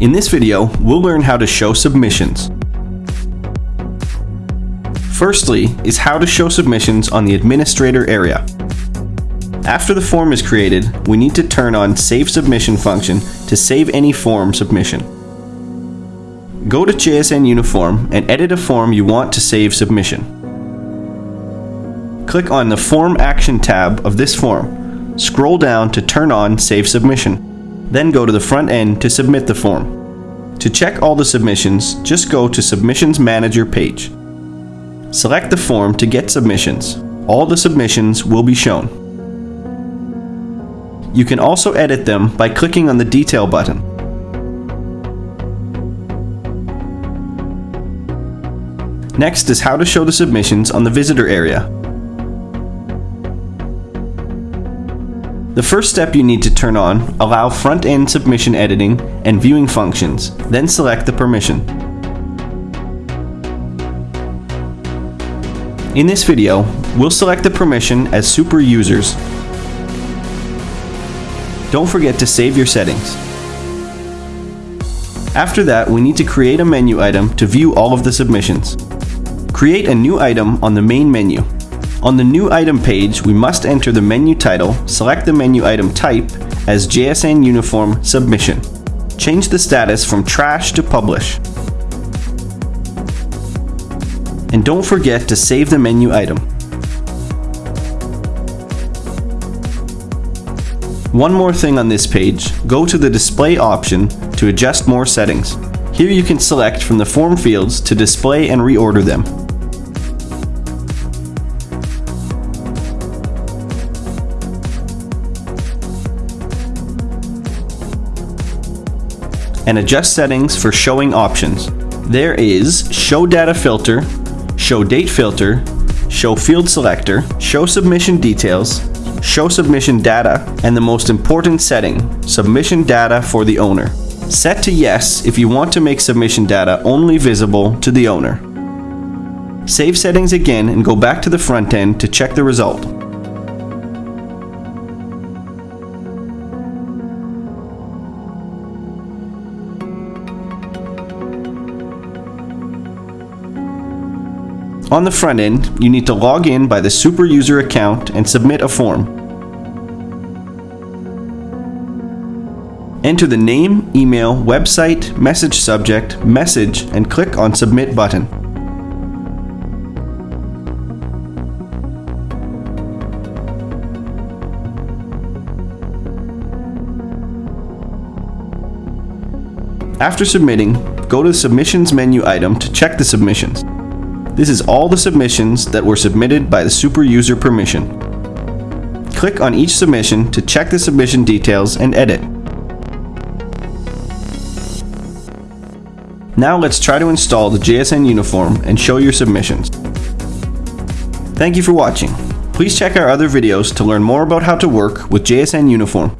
In this video, we'll learn how to show submissions. Firstly is how to show submissions on the administrator area. After the form is created, we need to turn on Save Submission function to save any form submission. Go to JSN Uniform and edit a form you want to save submission. Click on the Form Action tab of this form. Scroll down to turn on Save Submission. Then go to the front end to submit the form. To check all the submissions, just go to Submissions Manager page. Select the form to get submissions. All the submissions will be shown. You can also edit them by clicking on the Detail button. Next is how to show the submissions on the visitor area. The first step you need to turn on, allow front-end submission editing and viewing functions, then select the permission. In this video, we'll select the permission as super users. Don't forget to save your settings. After that, we need to create a menu item to view all of the submissions. Create a new item on the main menu. On the new item page, we must enter the menu title, select the menu item type as JSN Uniform Submission. Change the status from Trash to Publish. And don't forget to save the menu item. One more thing on this page, go to the display option to adjust more settings. Here you can select from the form fields to display and reorder them. And adjust settings for showing options. There is Show Data Filter, Show Date Filter, Show Field Selector, Show Submission Details, Show Submission Data, and the most important setting, Submission Data for the owner. Set to Yes if you want to make submission data only visible to the owner. Save settings again and go back to the front end to check the result. On the front end, you need to log in by the super user account and submit a form. Enter the name, email, website, message subject, message, and click on Submit button. After submitting, go to the Submissions menu item to check the submissions. This is all the submissions that were submitted by the super user permission. Click on each submission to check the submission details and edit. Now let's try to install the JSN uniform and show your submissions. Thank you for watching. Please check our other videos to learn more about how to work with JSN uniform.